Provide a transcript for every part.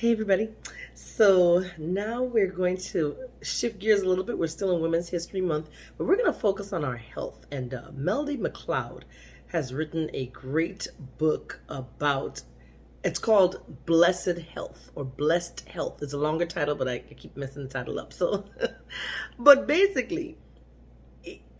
Hey everybody. So now we're going to shift gears a little bit. We're still in Women's History Month, but we're going to focus on our health. And uh, Melody McCloud has written a great book about, it's called Blessed Health or Blessed Health. It's a longer title, but I keep messing the title up. So, but basically,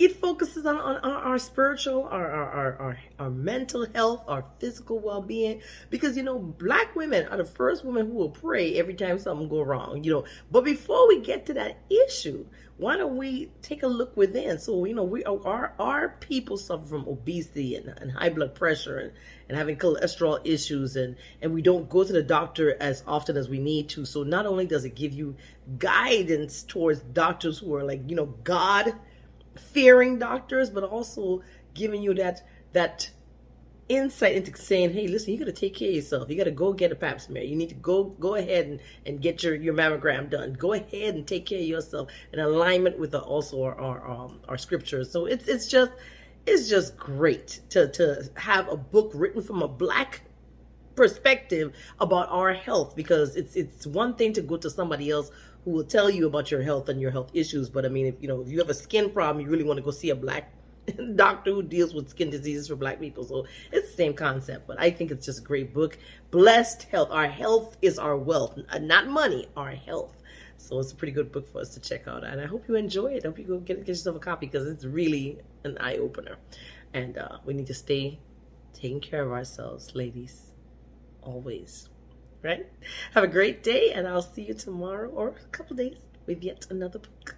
it focuses on, on our, our spiritual, our, our, our, our, mental health, our physical well-being. Because, you know, black women are the first women who will pray every time something go wrong, you know. But before we get to that issue, why don't we take a look within? So, you know, we our, our people suffer from obesity and, and high blood pressure and, and having cholesterol issues and, and we don't go to the doctor as often as we need to. So not only does it give you guidance towards doctors who are like, you know, God fearing doctors, but also giving you that that insight into saying, hey, listen, you got to take care of yourself. You got to go get a pap smear. You need to go go ahead and, and get your, your mammogram done. Go ahead and take care of yourself in alignment with the, also our, our, um, our scriptures. So it's, it's just, it's just great to, to have a book written from a black perspective about our health because it's it's one thing to go to somebody else who will tell you about your health and your health issues but i mean if you know if you have a skin problem you really want to go see a black doctor who deals with skin diseases for black people. So it's the same concept but i think it's just a great book. Blessed health. Our health is our wealth not money our health. So it's a pretty good book for us to check out and i hope you enjoy it. I hope you go get, get yourself a copy because it's really an eye-opener. And uh, we need to stay taking care of ourselves ladies always. Right? Have a great day, and I'll see you tomorrow or a couple days with yet another book.